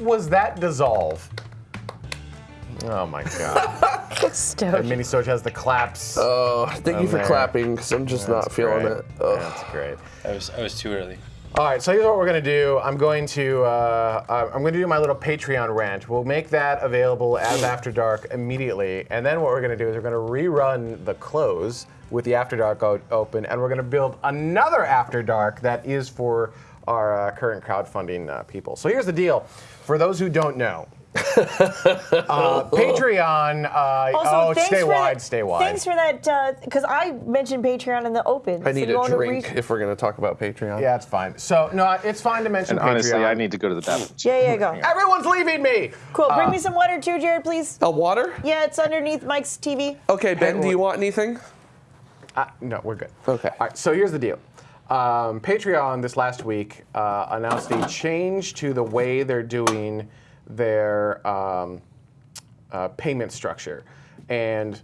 was that dissolve? Oh my god. Stoked. Mini Storage has the claps. Oh, thank you for there. clapping, because I'm just not feeling great. it. Ugh. That's great. I was I was too early. All right, so here's what we're gonna do. I'm going to uh, uh, I'm gonna do my little Patreon rant. We'll make that available as After Dark immediately, and then what we're gonna do is we're gonna rerun the close with the After Dark o- open, and we're gonna build another After Dark that is for our uh, current crowdfunding uh, people. So here's the deal: for those who don't know, uh, Patreon. Uh, Also, oh, stay wide, that, stay wide. Thanks for that, because I mentioned Patreon in the open. I need you a drink re- if we're going to talk about Patreon. yeah, it's fine. So no, it's fine to mention And honestly, I need to go to the bathroom. Yeah, yeah, go. Everyone's leaving me. Cool. Bring Uh, me some water too, Jared, please. A water? Yeah, it's underneath Mike's TV. Okay, Ben, do you want anything? Uh, no, we're good. Okay. All right, so here's the deal. Um, Patreon this last week uh, announced a change to the way they're doing their um, uh, payment structure. And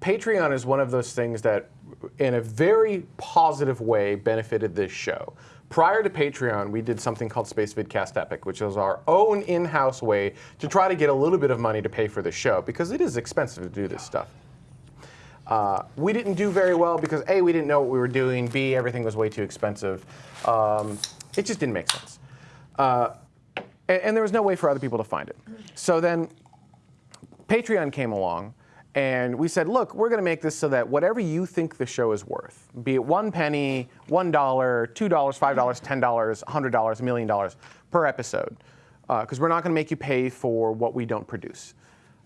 Patreon is one of those things that, in a very positive way, benefited this show. Prior to Patreon, we did something called Space Vidcast Epic, which was our own in house way to try to get a little bit of money to pay for the show because it is expensive to do this stuff. Uh, we didn't do very well because A, we didn't know what we were doing, B, everything was way too expensive. Um, it just didn't make sense. Uh, and, and there was no way for other people to find it. So then Patreon came along, and we said, look, we're going to make this so that whatever you think the show is worth, be it one penny, one dollar, two dollars, five dollars, ten dollars, a hundred dollars, a million dollars per episode, because we're not going to make you pay for what we don't produce.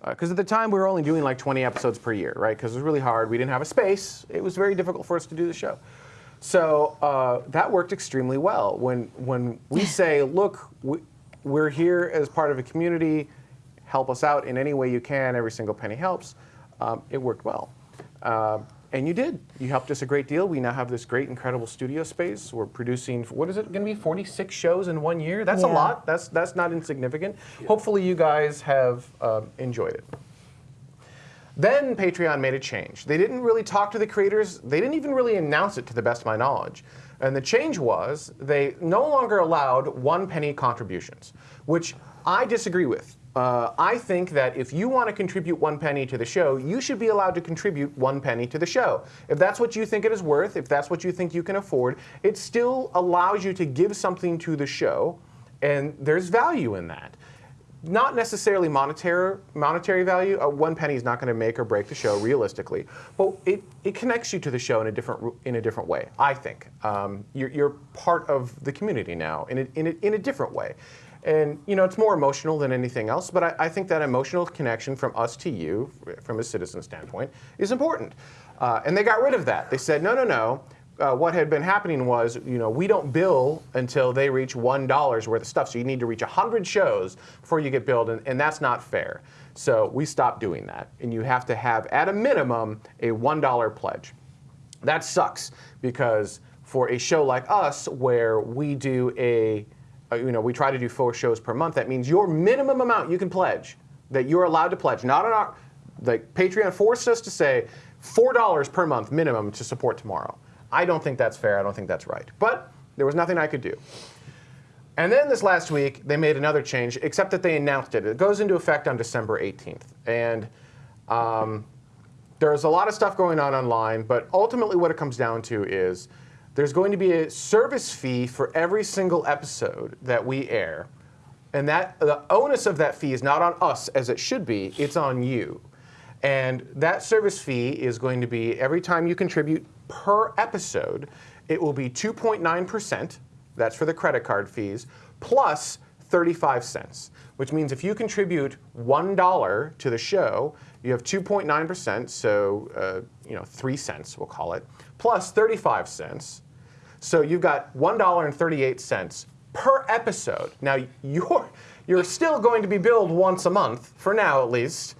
Because at the time we were only doing like 20 episodes per year, right? Because it was really hard. We didn't have a space. It was very difficult for us to do the show. So uh, that worked extremely well. When when we say, look, we, we're here as part of a community, help us out in any way you can. Every single penny helps. Um, it worked well, uh, and you did. You helped us a great deal. We now have this great, incredible studio space. We're producing. What is it going to be? 46 shows in one year. That's a lot. That's that's not insignificant. Hopefully, you guys have um, enjoyed it. Then Patreon made a change. They didn't really talk to the creators. They didn't even really announce it, to the best of my knowledge. And the change was they no longer allowed one penny contributions, which I disagree with. Uh, I think that if you want to contribute one penny to the show, you should be allowed to contribute one penny to the show. If that's what you think it is worth, if that's what you think you can afford, it still allows you to give something to the show, and there's value in that not necessarily monetary monetary value. Uh, one penny is not going to make or break the show realistically, but it, it connects you to the show in a different in a different way. I think um, you're, you're part of the community now in a, in a, in a different way, and you know it's more emotional than anything else. But I, I think that emotional connection from us to you, from a citizen standpoint, is important. Uh, and they got rid of that. They said no, no, no uh, what had been happening was, you know, we don't bill until they reach one worth of stuff. So you need to reach hundred shows before you get billed, and, and that's not fair. So we stopped doing that, and you have to have at a minimum a one dollar pledge. That sucks because for a show like us, where we do a, you know, we try to do four shows per month, that means your minimum amount you can pledge that you're allowed to pledge, not on our, like Patreon forced us to say four dollars per month minimum to support tomorrow. I don't think that's fair. I don't think that's right. But there was nothing I could do. And then this last week, they made another change, except that they announced it. It goes into effect on December 18th. And um, there's a lot of stuff going on online, but ultimately what it comes down to is there's going to be a service fee for every single episode that we air. And that the onus of that fee is not on us as it should be, it's on you. And that service fee is going to be every time you contribute per episode, it will be 2.9%. That's for the credit card fees, plus 35 cents, which means if you contribute $1 to the show, you have 2.9%, so uh, you know, 3 cents, we'll call it, plus 35 cents. So you've got $1.38 per episode. Now you're you're still going to be billed once a month for now at least.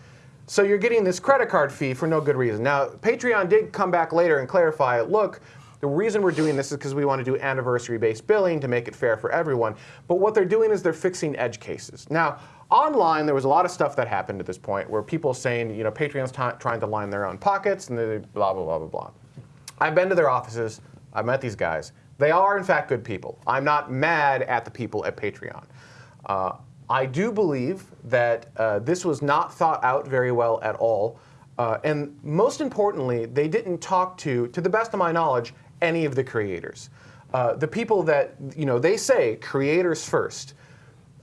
So you're getting this credit card fee for no good reason. Now Patreon did come back later and clarify, look, the reason we're doing this is because we want to do anniversary-based billing to make it fair for everyone. But what they're doing is they're fixing edge cases. Now, online there was a lot of stuff that happened at this point where people saying, you know, Patreon's trying to line their own pockets and blah blah blah blah blah. I've been to their offices. I've met these guys. They are, in fact, good people. I'm not mad at the people at Patreon. Uh, I do believe that uh, this was not thought out very well at all. Uh, and most importantly, they didn't talk to, to the best of my knowledge, any of the creators. Uh, the people that, you know, they say creators first.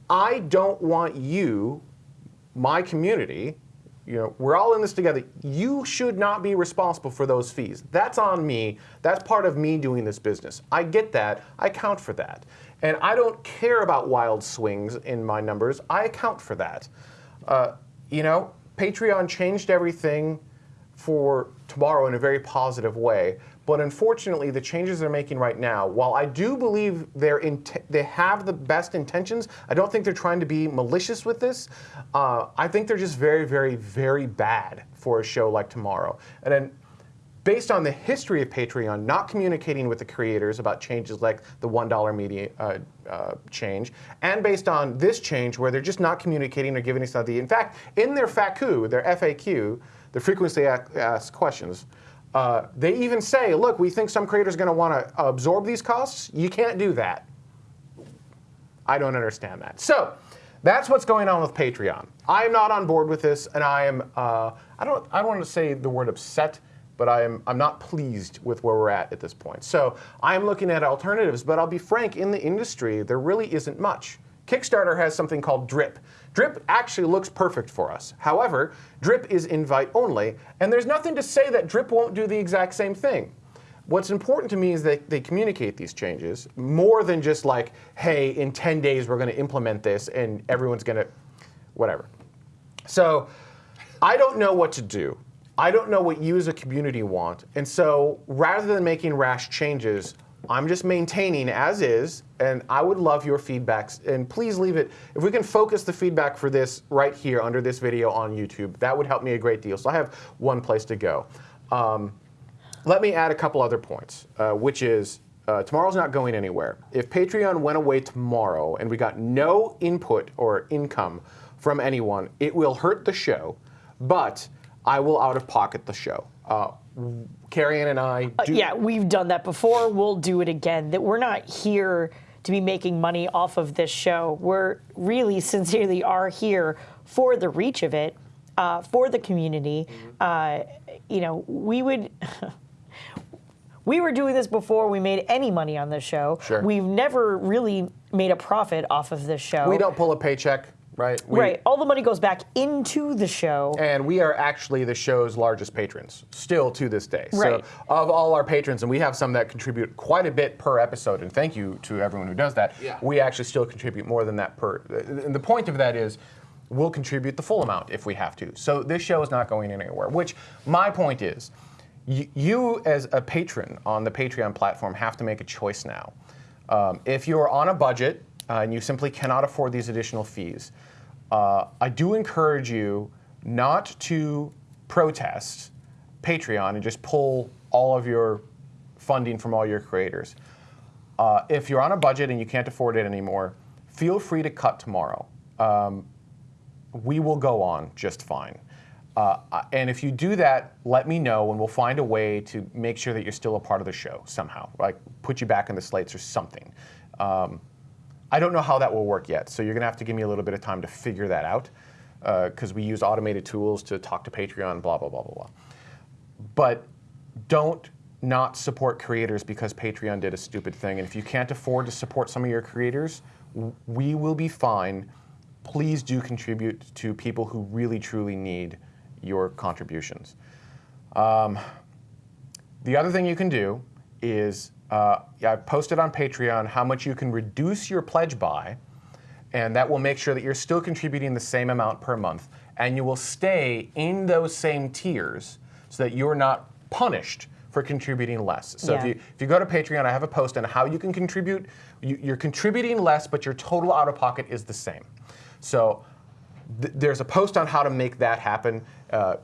I don't want you, my community, you know, we're all in this together. You should not be responsible for those fees. That's on me. That's part of me doing this business. I get that. I account for that. And I don't care about wild swings in my numbers. I account for that. Uh, you know, Patreon changed everything for tomorrow in a very positive way. But unfortunately, the changes they're making right now, while I do believe they're int- they have the best intentions, I don't think they're trying to be malicious with this. Uh, I think they're just very, very, very bad for a show like Tomorrow. And then based on the history of Patreon not communicating with the creators about changes like the $1 media uh, uh, change, and based on this change where they're just not communicating or giving us the. In fact, in their FAQ, their FAQ, the frequently asked questions, uh, they even say, look, we think some creators are going to want to absorb these costs. You can't do that. I don't understand that. So that's what's going on with Patreon. I am not on board with this, and I am. Uh, I don't. I don't want to say the word upset, but I am. I'm not pleased with where we're at at this point. So I'm looking at alternatives. But I'll be frank. In the industry, there really isn't much. Kickstarter has something called Drip. Drip actually looks perfect for us. However, Drip is invite only, and there's nothing to say that Drip won't do the exact same thing. What's important to me is that they communicate these changes more than just like, hey, in 10 days we're going to implement this and everyone's going to, whatever. So I don't know what to do. I don't know what you as a community want. And so rather than making rash changes, I'm just maintaining as is, and I would love your feedbacks. And please leave it, if we can focus the feedback for this right here under this video on YouTube, that would help me a great deal. So I have one place to go. Um, let me add a couple other points, uh, which is uh, tomorrow's not going anywhere. If Patreon went away tomorrow and we got no input or income from anyone, it will hurt the show, but I will out of pocket the show. Uh, Cariann and I do. yeah, we've done that before. We'll do it again. That we're not here to be making money off of this show. We're really sincerely are here for the reach of it, uh, for the community. Uh, you know, we would. we were doing this before we made any money on this show. Sure. We've never really made a profit off of this show. We don't pull a paycheck, right? We, right. All the money goes back into the show. And we are actually the show's largest patrons, still to this day. Right. So, of all our patrons, and we have some that contribute quite a bit per episode, and thank you to everyone who does that, Yeah. we actually still contribute more than that per. And the point of that is, we'll contribute the full amount if we have to. So, this show is not going anywhere, which my point is, you as a patron on the Patreon platform have to make a choice now. Um, if you're on a budget uh, and you simply cannot afford these additional fees, uh, I do encourage you not to protest Patreon and just pull all of your funding from all your creators. Uh, if you're on a budget and you can't afford it anymore, feel free to cut tomorrow. Um, we will go on just fine. Uh, and if you do that, let me know, and we'll find a way to make sure that you're still a part of the show somehow, like put you back in the slates or something. Um, I don't know how that will work yet, so you're going to have to give me a little bit of time to figure that out, because we use automated tools to talk to Patreon, blah blah blah blah blah. But don't not support creators because Patreon did a stupid thing. And if you can't afford to support some of your creators, we will be fine. Please do contribute to people who really truly need your contributions. Um, the other thing you can do is uh, I posted on Patreon how much you can reduce your pledge by, and that will make sure that you're still contributing the same amount per month, and you will stay in those same tiers so that you're not punished for contributing less. So if you if you go to Patreon, I have a post on how you can contribute. You, you're contributing less, but your total out of pocket is the same. So th- there's a post on how to make that happen. Uh,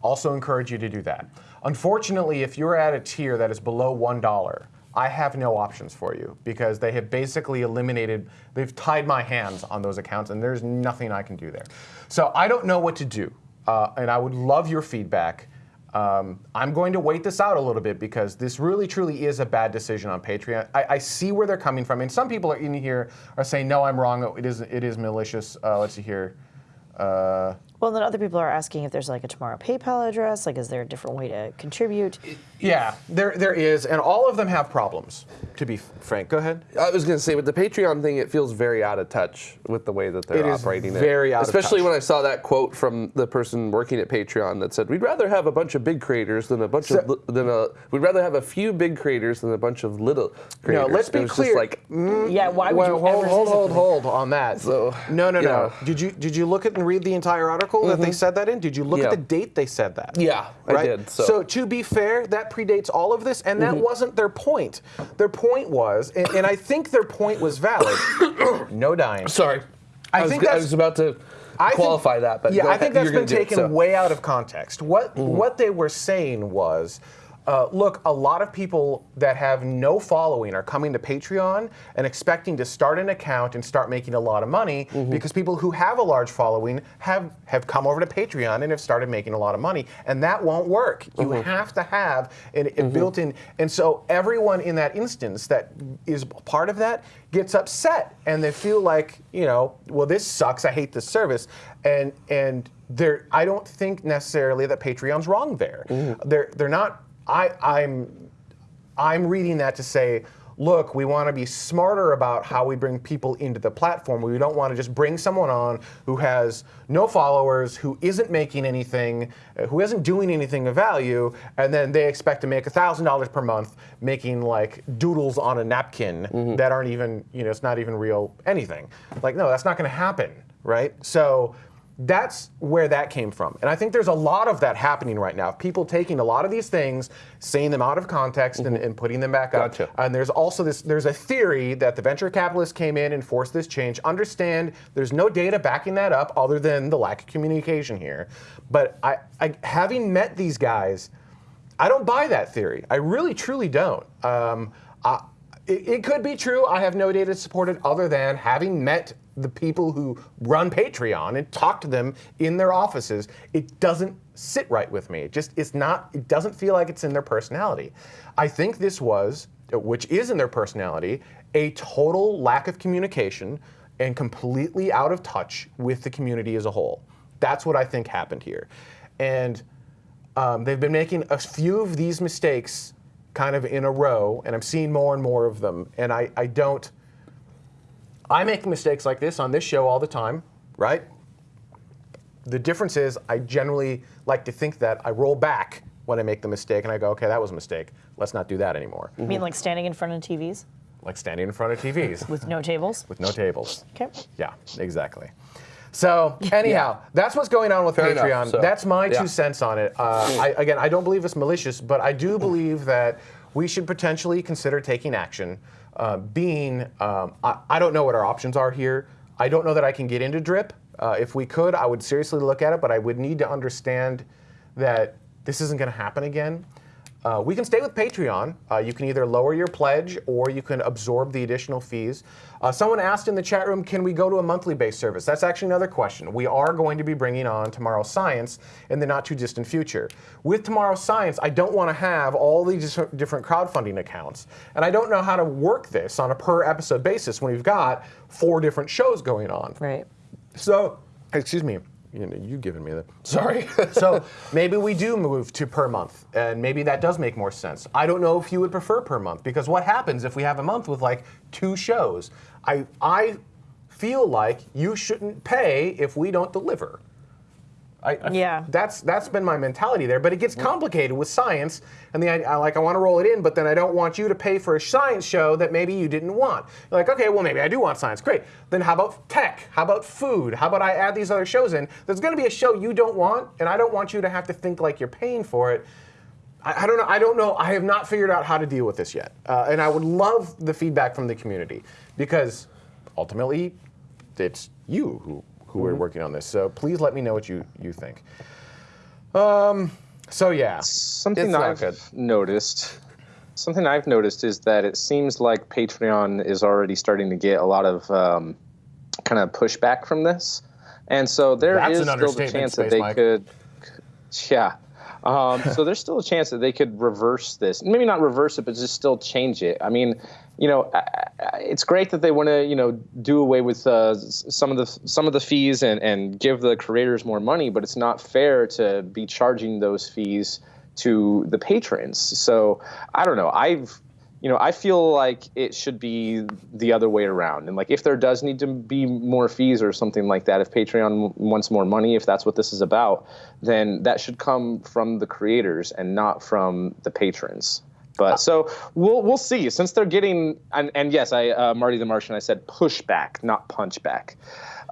also encourage you to do that. Unfortunately, if you're at a tier that is below $1, I have no options for you because they have basically eliminated, they've tied my hands on those accounts and there's nothing I can do there. So I don't know what to do. Uh, and I would love your feedback. Um, I'm going to wait this out a little bit because this really, truly is a bad decision on Patreon. I, I see where they're coming from, and some people are in here are saying, "No, I'm wrong. It is, it is malicious." Uh, let's see here. Uh, Well, then other people are asking if there's like a tomorrow PayPal address. Like, is there a different way to contribute? yeah, there, there is, and all of them have problems. To be frank, go ahead. I was going to say with the Patreon thing, it feels very out of touch with the way that they're It is operating very it. out of Especially touch. when I saw that quote from the person working at Patreon that said, "We'd rather have a bunch of big creators than a bunch So- of than a. We'd rather have a few big creators than a bunch of little creators." No, let's be it was clear. Just like, mm, yeah, why would Well, you hold, ever hold, say hold, something? hold on that. So, no, no, no. yeah. Did you did you look at and read the entire article that they said that in? Did you look Yeah. at the date they said that? Yeah, I right? did, so- to be fair, that predates all of this, and that wasn't their point. Their point was, and, and I think their point was valid. no dying. sorry, I I, was, think I was about to I think- qualify that, but yeah, I think that's been taken so. Mm-hmm. way out of context. What what they were saying was. Uh, look, a lot of people that have no following are coming to Patreon and expecting to start an account and start making a lot of money Mm-hmm. because people who have a large following have have come over to Patreon and have started making a lot of money, and that won't work. You Mm-hmm. have to have it, it built in, and so everyone in that instance that is part of that gets upset and they feel like you know, well, this sucks. I hate this service, and and there, I don't think necessarily that Patreon's wrong there. They're they're not. I I'm I'm reading that to say, look, we want to be smarter about how we bring people into the platform. We don't want to just bring someone on who has no followers, who isn't making anything, uh, who isn't doing anything of value, and then they expect to make $1,000 per month making like doodles on a napkin that aren't even, you know, it's not even real anything. Like, no, that's not going to happen, right? So, that's where that came from. And I think there's a lot of that happening right now. People taking a lot of these things, saying them out of context and, and putting them back up. Gotcha. And there's also this there's a theory that the venture capitalists came in and forced this change. Understand there's no data backing that up other than the lack of communication here. But I, I having met these guys, I don't buy that theory. I really truly don't. Um, I, it, it could be true. I have no data to support it other than having met the people who run Patreon and talk to them in their offices. It doesn't sit right with me. It just it's not. It doesn't feel like it's in their personality. I think this was, which is in their personality, a total lack of communication and completely out of touch with the community as a whole. That's what I think happened here, and um, they've been making a few of these mistakes kind of in a row, and I'm seeing more and more of them. And I, I don't. I make mistakes like this on this show all the time, right? The difference is I generally like to think that I roll back when I make the mistake and I go, okay, that was a mistake. Let's not do that anymore. You mean like standing in front of TVs Like standing in front of TVs with no tables? with no tables. Okay. Yeah, exactly. So anyhow, that's what's going on with Fair Patreon. enough, so, that's my yeah. two cents on it. Uh, I, again, I don't believe it's malicious, but I do believe that we should potentially consider taking action. Uh, being, um, I, I don't know what our options are here. I don't know that I can get into drip. Uh, if we could, I would seriously look at it, but I would need to understand that this isn't going to happen again. Uh, we can stay with Patreon. Uh, you can either lower your pledge or you can absorb the additional fees. Uh, someone asked in the chat room, can we go to a monthly based service? That's actually another question. We are going to be bringing on Tomorrow Science in the not too distant future. With Tomorrow Science, I don't want to have all these different crowdfunding accounts. And I don't know how to work this on a per episode basis when we've got four different shows going on. Right. So, excuse me, you know, you me the. Sorry. So maybe we do move to per month, and maybe that does make more sense. I don't know if you would prefer per month because what happens if we have a month with like two shows? I I feel like you shouldn't pay if we don't deliver. I, I- Yeah. That's that's been my mentality there, but it gets complicated with science, and the I, like I want to roll it in, but then I don't want you to pay for a science show that maybe you didn't want. You're like, okay, well maybe I do want science, great. Then how about tech? How about food? How about I add these other shows in? There's going to be a show you don't want, and I don't want you to have to think like you're paying for it. I, I don't know. I don't know. I have not figured out how to deal with this yet, uh, and I would love the feedback from the community because ultimately, it's you who who are working on this. So please let me know what you you think. Um. So yeah. Something It's I've good. noticed. Something I've noticed is that it seems like Patreon is already starting to get a lot of um, kind of pushback from this, and so there That's is still the chance that they Mike. could, yeah. Um, so there's still a chance that they could reverse this. Maybe not reverse it, but just still change it. I mean, you know, it's great that they want to, you know, do away with uh, some of the some of the fees and and give the creators more money, but it's not fair to be charging those fees to the patrons. So I don't know. I've you know, I feel like it should be the other way around. And like, if there does need to be more fees or something like that, if Patreon wants more money, if that's what this is about, then that should come from the creators and not from the patrons. But so we'll we'll see. Since they're getting and, and yes, I uh, Marty the Martian, I said pushback, not punchback.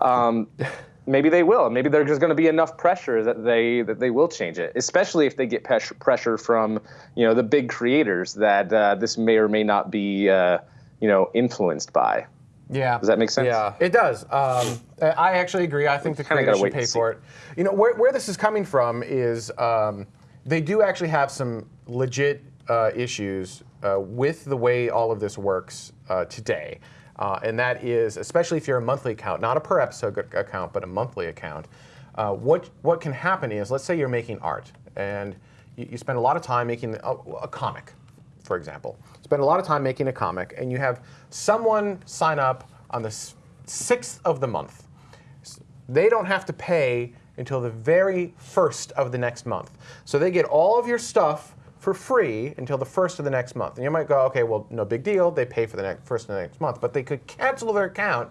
Um, maybe they will. Maybe there's just going to be enough pressure that they that they will change it. Especially if they get pressure from you know the big creators that uh, this may or may not be uh, you know influenced by. Yeah. Does that make sense? Yeah. It does. Um, I actually agree. I think the creators should wait pay for it. You know, where, where this is coming from is um, they do actually have some legit uh, issues uh, with the way all of this works uh, today. Uh, and that is, especially if you're a monthly account, not a per episode account, but a monthly account. Uh, what, what can happen is, let's say you're making art and you, you spend a lot of time making a, a comic for example, spend a lot of time making a comic, and you have someone sign up on the sixth of the month. They don't have to pay until the very first of the next month. So they get all of your stuff for free until the first of the next month. And you might go, okay, well, no big deal. They pay for the next, first of the next month. But they could cancel their account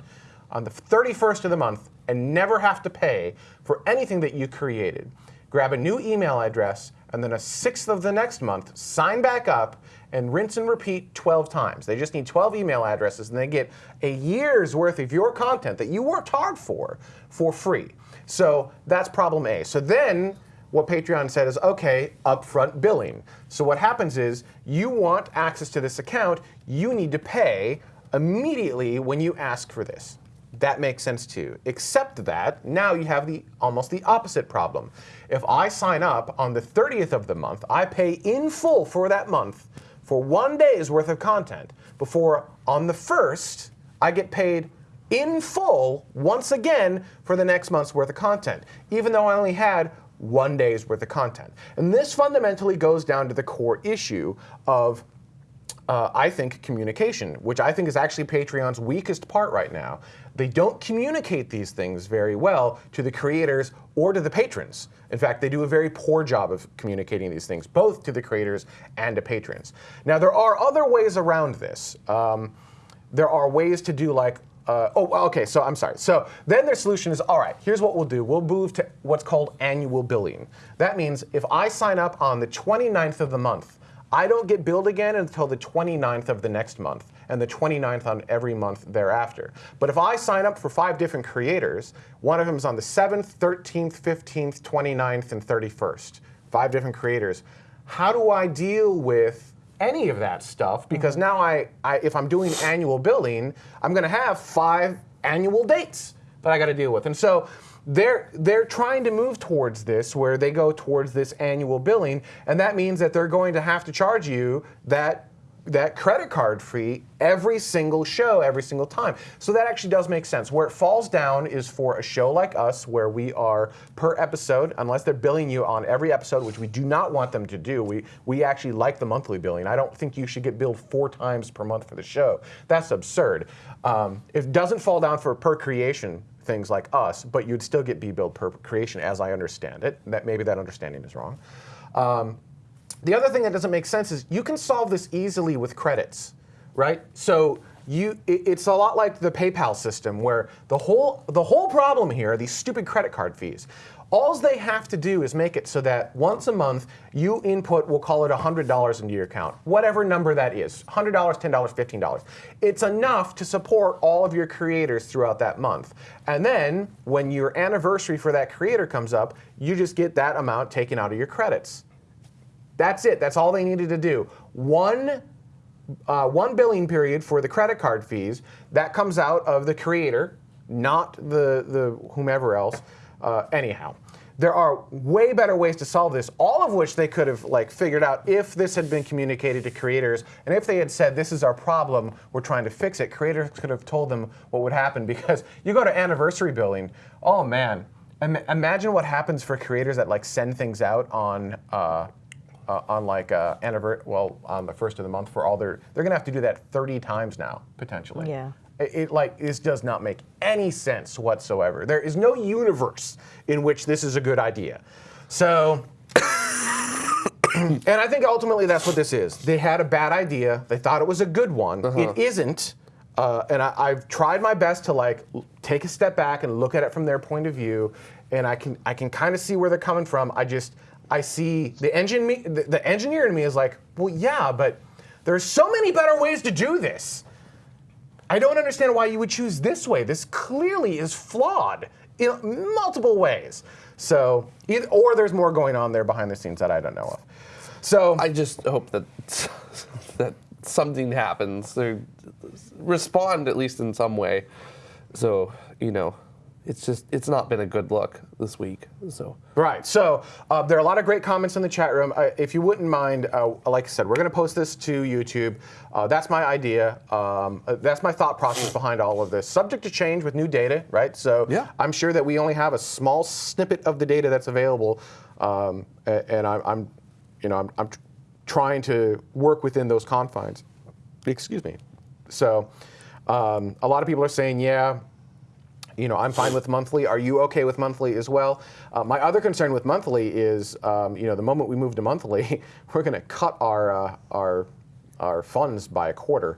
on the 31st of the month and never have to pay for anything that you created grab a new email address, and then a sixth of the next month, sign back up, and rinse and repeat 12 times. They just need 12 email addresses, and they get a year's worth of your content that you worked hard for for free. So that's problem A. So then what Patreon said is okay, upfront billing. So what happens is you want access to this account, you need to pay immediately when you ask for this. That makes sense too. Except that now you have the almost the opposite problem. If I sign up on the 30th of the month, I pay in full for that month for one day's worth of content before on the first I get paid in full once again for the next month's worth of content, even though I only had one day's worth of content. And this fundamentally goes down to the core issue of uh, I think communication, which I think is actually Patreon's weakest part right now. They don't communicate these things very well to the creators or to the patrons. In fact, they do a very poor job of communicating these things, both to the creators and to patrons. Now, there are other ways around this. Um, there are ways to do like uh, oh okay so i'm sorry. So then their solution is all right here's what we'll do. We'll move to what's called annual billing. That means if i sign up on the 29th of the month i don't get billed again until the 29th of the next month and the 29th on every month thereafter. But if i sign up for five different creators one of them is on the 7th 13th 15th 29th and 31st five different creators. How do i deal with any of that stuff because mm-hmm. now I, I if I'm doing annual billing, I'm going to have five annual dates that I got to deal with. And so they're they're trying to move towards this where they go towards this annual billing and that means that they're going to have to charge you that that credit card fee every single show, every single time. So that actually does make sense. Where it falls down is for a show like us, where we are per episode, unless they're billing you on every episode, which we do not want them to do. We we actually like the monthly billing. I don't think you should get billed four times per month for the show. That's absurd. Um, it doesn't fall down for per creation things like us, but you'd still get be billed per creation, as I understand it. That maybe that understanding is wrong. Um, the other thing that doesn't make sense is you can solve this easily with credits, right? So you, it's a lot like the PayPal system where the whole the whole problem here are these stupid credit card fees. All they have to do is make it so that once a month you input, we'll call it $100 into your account, whatever number that is $100, $10, $15. It's enough to support all of your creators throughout that month. And then when your anniversary for that creator comes up, you just get that amount taken out of your credits. That's it. That's all they needed to do. One, uh, one billing period for the credit card fees. That comes out of the creator, not the the whomever else. Uh, anyhow, there are way better ways to solve this. All of which they could have like figured out if this had been communicated to creators, and if they had said, "This is our problem. We're trying to fix it." Creators could have told them what would happen because you go to anniversary billing. Oh man Im- imagine what happens for creators that like send things out on uh, uh, on like uh, anniversary, well, on the first of the month for all their. They're gonna have to do that 30 times now potentially. Yeah. It, it like this does not make any sense whatsoever. There is no universe in which this is a good idea. So. And I think ultimately that's what this is. They had a bad idea. They thought it was a good one. It isn't. Uh, and I, I've tried my best to like take a step back and look at it from their point of view, and I can I can kind of see where they're coming from. I just I see the engine me the, the engineer in me is like, well, yeah, but there's so many better ways to do this. I don't understand why you would choose this way. This clearly is flawed in multiple ways. So, either, or there's more going on there behind the scenes that I don't know of. So, I just hope that that something happens. They respond at least in some way. So you know, it's just it's not been a good look this week. So Right. So uh, there are a lot of great comments in the chat room. Uh, if you wouldn't mind, uh, like I said, we're going to post this to YouTube. Uh, that's my idea. Um, uh, that's my thought process behind all of this. Subject to change with new data, right? So Yeah. I'm sure that we only have a small snippet of the data that's available, um, and I'm, I'm, you know, I'm, I'm tr- trying to work within those confines. Excuse me. So um, a lot of people are saying, yeah, you know, I'm fine with monthly. Are you okay with monthly as well? Uh, my other concern with monthly is, um, you know, the moment we move to monthly, we're going to cut our uh, our our funds by a quarter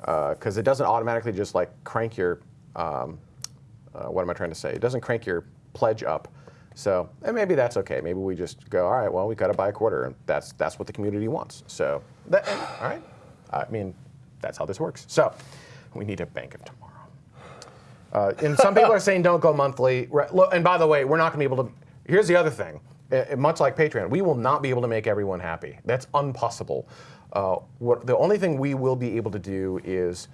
because it doesn't automatically just like crank your. Um, uh, what am I trying to say? It doesn't crank your pledge up. So and maybe that's okay. Maybe we just go, all right, well, we got it by a quarter, and that's that's what the community wants. So, that, all right. I mean, that's how this works. So, we need a bank of. Uh, and some people are saying don't go monthly. And by the way, we're not going to be able to. Here's the other thing. Uh, much like Patreon, we will not be able to make everyone happy. That's impossible. Uh, what the only thing we will be able to do is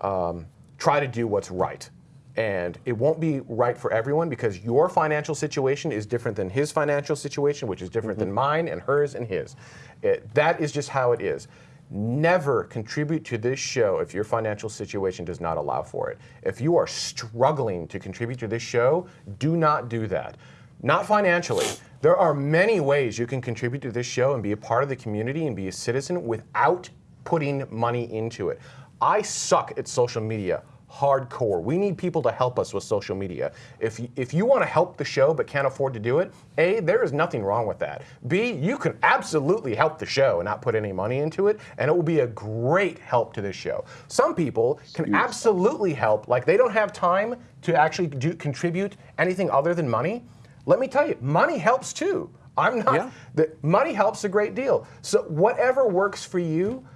um, try to do what's right. And it won't be right for everyone because your financial situation is different than his financial situation, which is different than mine and hers and his. It, that is just how it is. Never contribute to this show if your financial situation does not allow for it. If you are struggling to contribute to this show, do not do that. Not financially. There are many ways you can contribute to this show and be a part of the community and be a citizen without putting money into it. I suck at social media hardcore. We need people to help us with social media. If you, if you want to help the show but can't afford to do it, A, there is nothing wrong with that. B, you can absolutely help the show and not put any money into it, and it will be a great help to this show. Some people can absolutely help, like they don't have time to actually do, contribute anything other than money. Let me tell you, money helps too. I'm not. Yeah. The, money helps a great deal. So whatever works for you,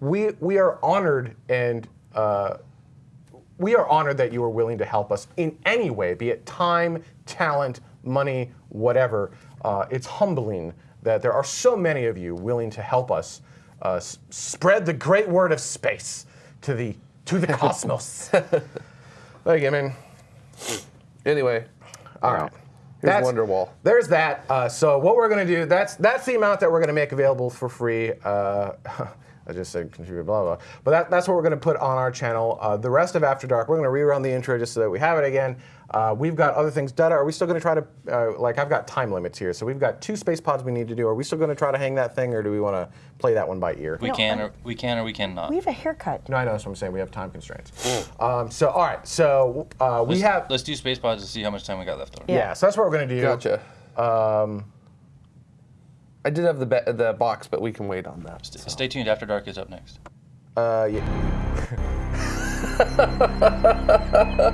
we we are honored and. Uh, we are honored that you are willing to help us in any way, be it time, talent, money, whatever. Uh, it's humbling that there are so many of you willing to help us uh, s- spread the great word of space to the to the cosmos. Thank you, man. anyway, All right. Here's Wonderwall. There's that. Uh, so what we're going to do, that's that's the amount that we're going to make available for free. Uh, I just said contribute, blah, blah. But that, that's what we're going to put on our channel. Uh, the rest of After Dark, we're going to rerun the intro just so that we have it again. Uh, we've got other things. Dutta, are we still going to try to, uh, like, I've got time limits here. So we've got two space pods we need to do. Are we still going to try to hang that thing, or do we want to play that one by ear? We No, can I- or we can or we cannot. We have a haircut. No, I know that's what I'm saying. We have time constraints. Um, so, all right. So uh, we let's, have. let's do space pods to see how much time we got left over. yeah, so that's what we're going to do. gotcha. Um, I did have the be- the box, but we can wait on that. St- Stay tuned. After Dark is up next. uh, yeah.